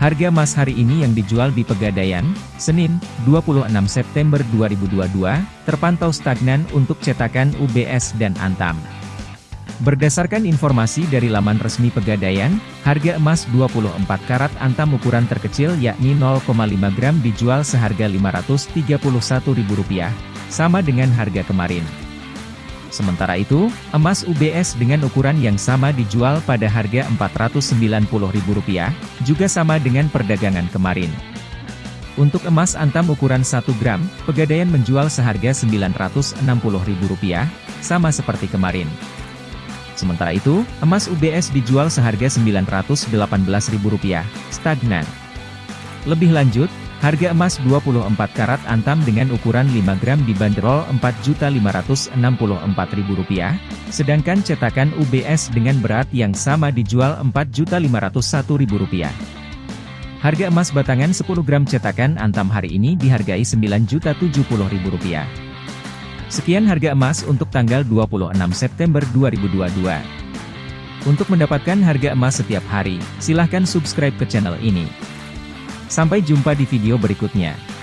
Harga emas hari ini yang dijual di Pegadaian, Senin, 26 September 2022, terpantau stagnan untuk cetakan UBS dan Antam. Berdasarkan informasi dari laman resmi Pegadaian, harga emas 24 karat Antam ukuran terkecil yakni 0,5 gram dijual seharga Rp531.000, sama dengan harga kemarin. Sementara itu, emas UBS dengan ukuran yang sama dijual pada harga Rp490.000, juga sama dengan perdagangan kemarin. Untuk emas antam ukuran 1 gram, Pegadaian menjual seharga Rp960.000, sama seperti kemarin. Sementara itu, emas UBS dijual seharga Rp918.000, stagnan. Lebih lanjut, Harga emas 24 karat antam dengan ukuran 5 gram dibanderol Rp4.564.000, sedangkan cetakan UBS dengan berat yang sama dijual Rp4.501.000. Harga emas batangan 10 gram cetakan antam hari ini dihargai Rp9.070.000. Sekian harga emas untuk tanggal 26 September 2022. Untuk mendapatkan harga emas setiap hari, silahkan subscribe ke channel ini. Sampai jumpa di video berikutnya.